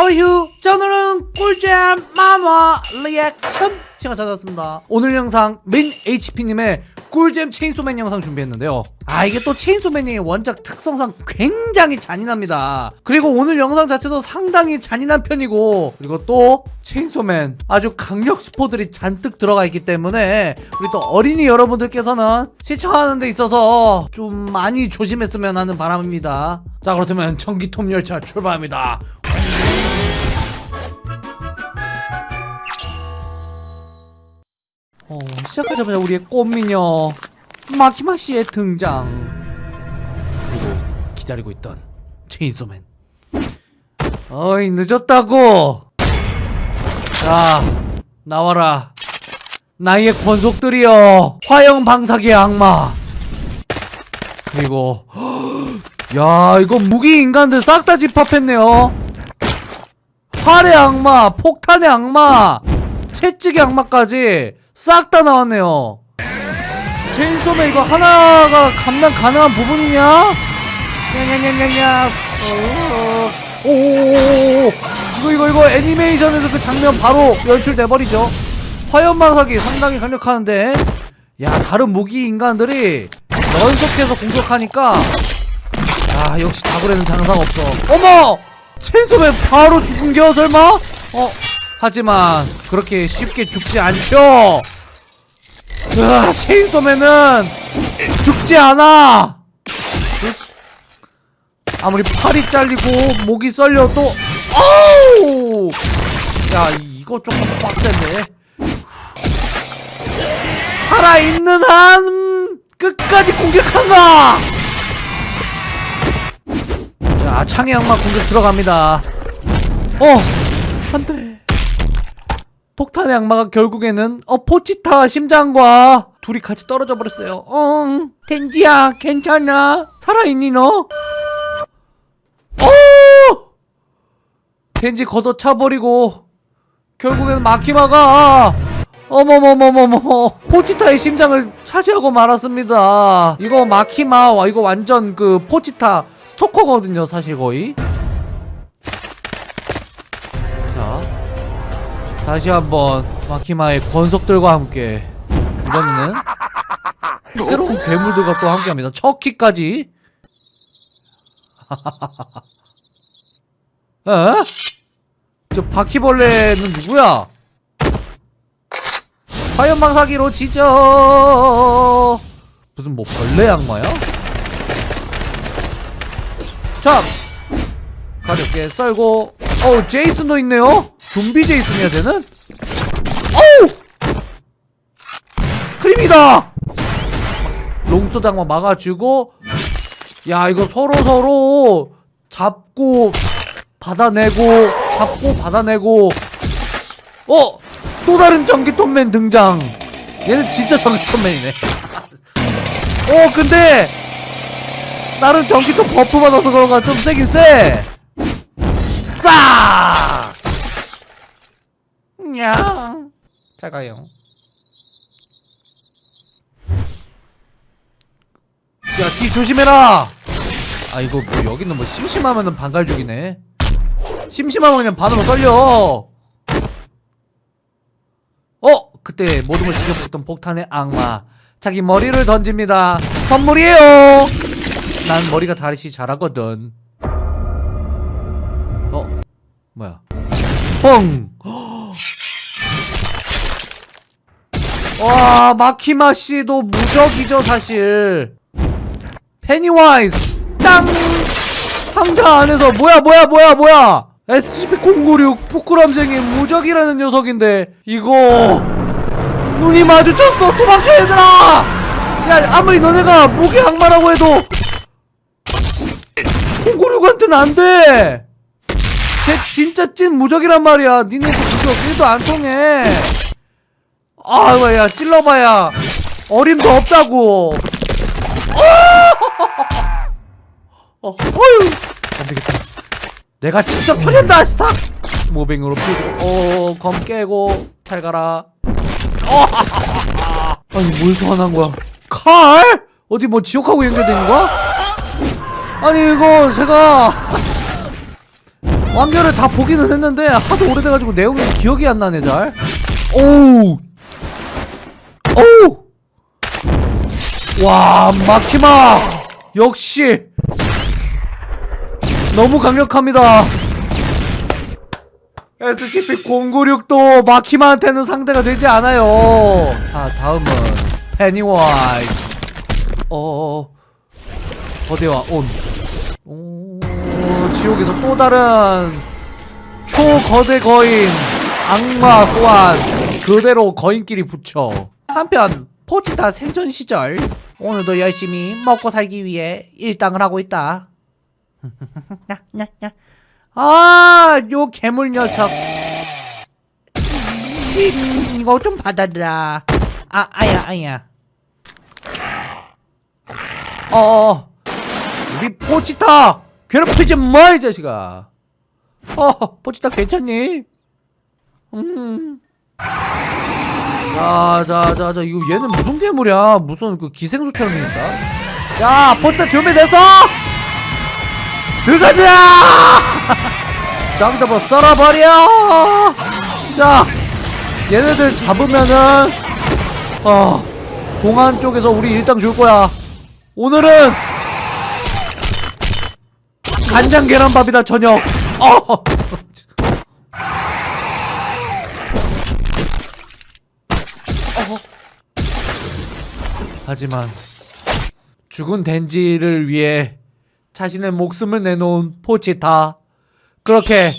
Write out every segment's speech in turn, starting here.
허휴 자 오늘은 꿀잼 만화 리액션 시간 찾아왔습니다. 오늘 영상 민 HP님의 꿀잼 체인소맨 영상 준비했는데요. 아 이게 또 체인소맨이 원작 특성상 굉장히 잔인합니다. 그리고 오늘 영상 자체도 상당히 잔인한 편이고 그리고 또 체인소맨 아주 강력 스포들이 잔뜩 들어가 있기 때문에 우리 또 어린이 여러분들께서는 시청하는 데 있어서 좀 많이 조심했으면 하는 바람입니다. 자 그렇다면 전기톱 열차 출발합니다 어, 시작하자마자 우리의 꽃미녀 마키마 씨의 등장. 그리고 기다리고 있던 체인소맨. 어이 늦었다고! 자 나와라. 나의 권속들이여 화영 방사기의 악마. 그리고 야 이거 무기 인간들 싹 다 집합했네요. 활의 악마 폭탄의 악마 채찍의 악마까지 싹 다 나왔네요. 체인소맨 이거 하나가 감당 가능한 부분이냐? 냐냐냐냐냐 오오오오 이거 이거 이거 애니메이션에서 그 장면 바로 연출돼버리죠. 화염방사기 상당히 강력하는데. 야 다른 무기 인간들이 연속해서 공격하니까. 아 역시 다굴에는 장사가 없어. 어머! 체인소맨 바로 죽은겨 설마? 어 하지만 그렇게 쉽게 죽지 않죠 으아 체인소맨은 죽지 않아! 아무리 팔이 잘리고 목이 썰려도 어우! 야 이거 조금 빡센데 살아있는 한 끝까지 공격한다! 자 창의 악마 공격 들어갑니다. 어 안돼 폭탄의 악마가 결국에는 어 포치타 심장과 둘이 같이 떨어져 버렸어요. 응 겐지야 괜찮아? 살아있니 너? 어! 겐지 걷어차버리고 결국에는 마키마가 어머머머머머 포치타의 심장을 차지하고 말았습니다. 이거 마키마 와 이거 완전 그 포치타 스토커거든요 사실 거의 다시 한번 마키마의 권속들과 함께 이번에는 새로운 괴물들과 또 함께합니다 척키까지 어? 저 바퀴벌레는 누구야? 화염방사기로 지져 무슨 뭐 벌레 악마야? 자 가볍게 썰고 어우 제이슨도 있네요? 좀비 제이슨이야 쟤는? 어우! 스크림이다! 악마 막아주고 야 이거 서로 서로 잡고 받아내고 잡고 받아내고. 어! 또 다른 전기톱맨 등장. 얘는 진짜 전기톱맨이네. 어 근데 나름 전기톱 buff 받아서 그런가 좀 세긴 세 싸! 냥. 잘 가요. 야, 뒤 조심해라! 아, 이거 뭐, 여기는 뭐, 심심하면은 반갈죽이네. 심심하면 그냥 반으로 썰려! 어! 그때 모든 걸 지켜보던 폭탄의 악마. 자기 머리를 던집니다. 선물이에요! 난 머리가 다시 자라거든. 어? 뭐야? 뻥! 와 마키마 씨도 무적이죠 사실. 페니와이즈 땅 상자 안에서 뭐야 뭐야 뭐야 뭐야 SCP-096 부끄럼쟁이 무적이라는 녀석인데 이거 눈이 마주쳤어 도망쳐 얘들아 야 아무리 너네가 무기 악마라고 해도 096한테는 안돼 쟤 진짜 찐 무적이란 말이야. 니네도 무적 1도 안 통해. 아이고 야 찔러봐야. 어림도 없다고. 어, 어 휴. 안되겠다. 내가 직접 처리한다 스타 모빙으로 피고. 어 검 깨고 잘 가라. 어, 아니 뭘 소환한 거야? 칼? 어디 뭐 지옥하고 연결되는 거야? 아니 이거 제가 완결을 다 보기는 했는데 하도 오래돼가지고 내용이 기억이 안 나네 잘. 오우. 오우. 와 마키마 역시 너무 강력합니다. SCP-096도 마키마한테는 상대가 되지 않아요. 자 다음은 페니와이즈. 어 거대화 온. 오 지옥에서 또 다른 초거대 거인 악마 또한 그대로 거인끼리 붙여. 한편 포치타 생존 시절 오늘도 열심히 먹고 살기 위해 일당을 하고 있다. 아, 요 괴물 녀석. 음, 이거 좀 받아라. 아, 아야, 아야. 어, 어, 우리 포치타 괴롭히지 마, 이 자식아. 어, 포치타 괜찮니? 음. 자, 자, 자, 자, 이거 얘는 무슨 괴물이야? 무슨 그 기생수처럼 생겼다. 야, 포치타 준비됐어? 들어가자! 여기다 뭐 썰어버려! 자, 얘네들 잡으면은, 어, 공안 쪽에서 우리 일당 줄 거야. 오늘은, 간장 계란밥이다, 저녁. 어! 어. 하지만, 죽은 덴지를 위해 자신의 목숨을 내놓은 포치타 그렇게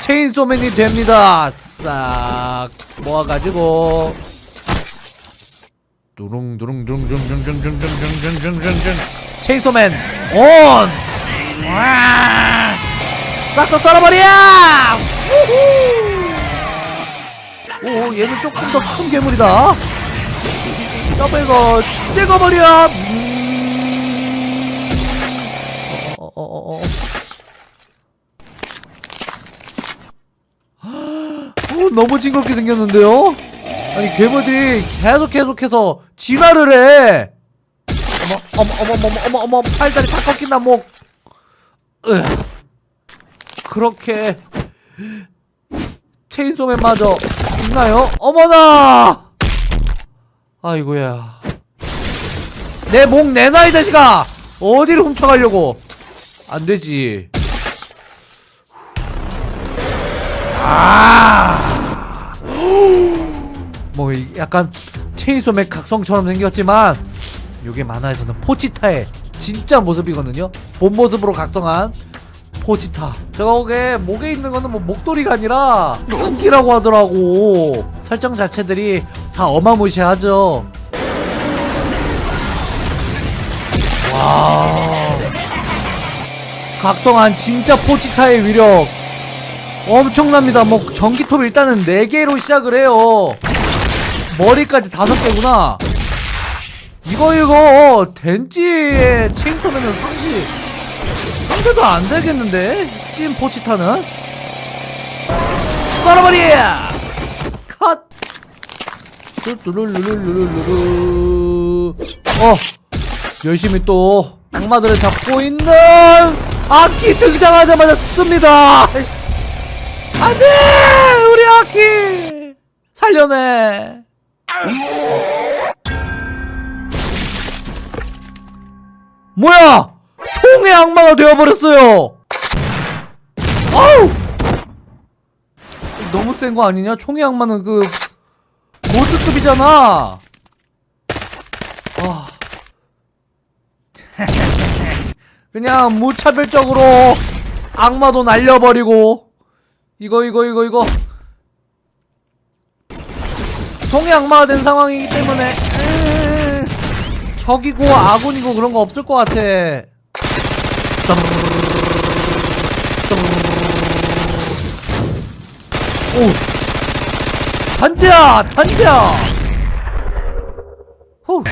체인소맨이 됩니다 싹 모아가지고 두릉두릉두릉두릉두릉두릉두릉두릉두릉두릉두릉 체인소맨 온! 싹다 썰어버려! 오 얘는 조금 더 큰 괴물이다 더블거 찍어버려! 어어어어 어, 너무 징그럽게 생겼는데요? 아니 괴물들이 계속 계속해서 진화를 해 어머 어머 어머 어머 어머 어머 팔다리 다 꺾인다 목 으. 그렇게 체인소맨마저 있나요? 어머나! 아이고야. 내 목 내놔 이 자식아! 어디를 훔쳐가려고? 안되지. 아! 뭐 이- 약간 체인소맨 각성처럼 생겼지만 요게 만화에서는 포치타의 진짜 모습이거든요. 본 모습으로 각성한 포치타. 제가 보기에 목에 있는 거는 뭐 목도리가 아니라 장기라고 하더라고. 설정 자체들이 다 어마무시하죠. 와 각성한 진짜 포치타의 위력. 엄청납니다. 뭐 전기톱 일단은 4개로 시작을 해요. 머리까지 5개구나 이거 이거 덴지의 체인소맨은 상시. 상대도 안 되겠는데? 찐 포치타는? 썰어버리! 컷! 뚜루루루루루루루. 어 열심히 또 악마들을 잡고 있는 아키 등장하자마자 씁니다. 안돼! 우리 아키 살려내 뭐야? 총의 악마가 되어버렸어요. 아우! 너무 센 거 아니냐? 총의 악마는 그 보스급이잖아. 아. 그냥 무차별적으로 악마도 날려버리고. 이거 이거 이거 이거. 통의 악마가 된 상황이기 때문에. 음, 적이고 아군이고 그런 거 없을 것 같아. 오. 던져 던져 후.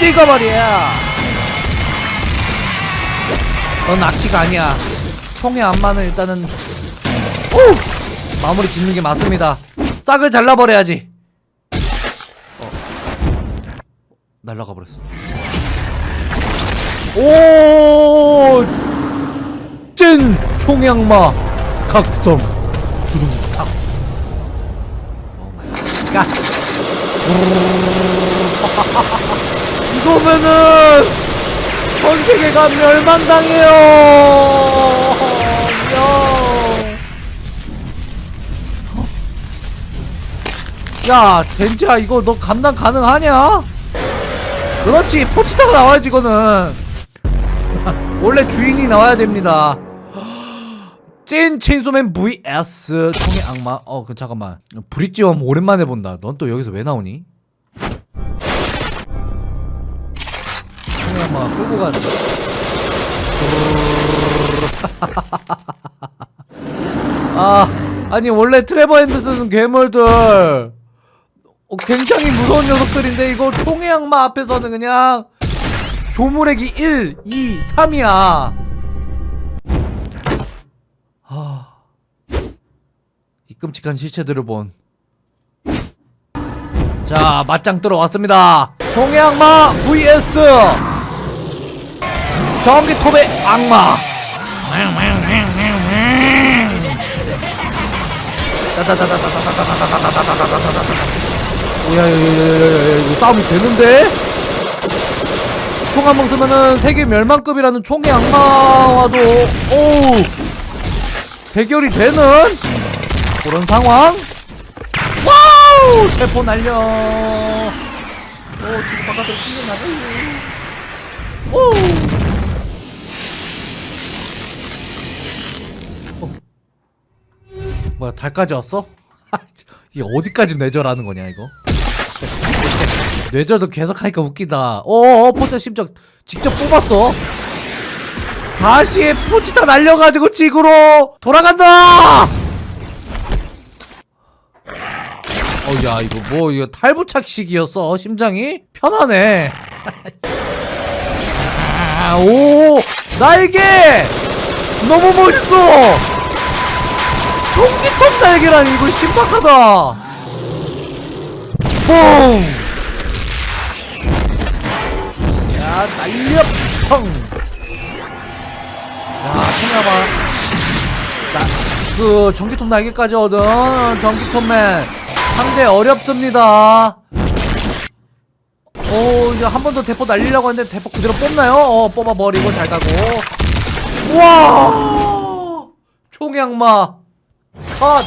찍어버려 넌 아키가 아니야. 총의 악마는 일단은 오! 마무리 짓는 게 맞습니다. 싹을 잘라버려야지 날라가 버렸어. 오! 찐 총악마 각성. 두둥탁 oh my god. 이거면은 전 세계가 멸망당해요. 야. 야 젠지야 이거 너 감당 가능하냐? 그렇지 포치타가 나와야지 이거는. 원래 주인이 나와야 됩니다. 찐 체인소맨 vs 총의 악마. 어 그 잠깐만. 브릿지엄 오랜만에 본다. 넌 또 여기서 왜 나오니? 총의 악마가 끌고 가는 아 아니 원래 트레버 핸드스는 괴물들 어, 굉장히 무서운 녀석들인데 이거 총의 악마 앞에서는 그냥 조물액이 1, 2, 3이야 아... 이 끔찍한 실체들을 본 자, 맞짱 뜨러 왔습니다. 총의 악마 vs 전기톱의 악마. 오야야야야 야야 이거 싸움이 되는데? 총 한 방 쓰면은 세계 멸망급이라는 총의 악마와도 오우! 대결이 되는 그런 상황? Wow! 대포 날려. 오 지금 바깥으로 튕겨 나가요 오! 어. 뭐야 달까지 왔어? 이게 어디까지 뇌절하는 거냐 이거 뇌절도 계속 하니까 웃기다. 어어 포치타 심장 직접 뽑았어. 다시 포치타 날려가지고 지구로 돌아간다! 어야 이거 뭐 이거 탈부착식이었어 심장이? 편하네. 아, 오 날개! 너무 멋있어! 총기톱 날개라니 이거 신박하다. 뽕! 야 날려 펑! 야 청야봐 나그 전기톱 날개까지 얻은 전기톱맨 상대 어렵습니다. 오 이제 한 번 더 대포 날리려고 했는데 대포 그대로 뽑나요? 어 뽑아버리고 잘 가고. 우와! 총양마. 컷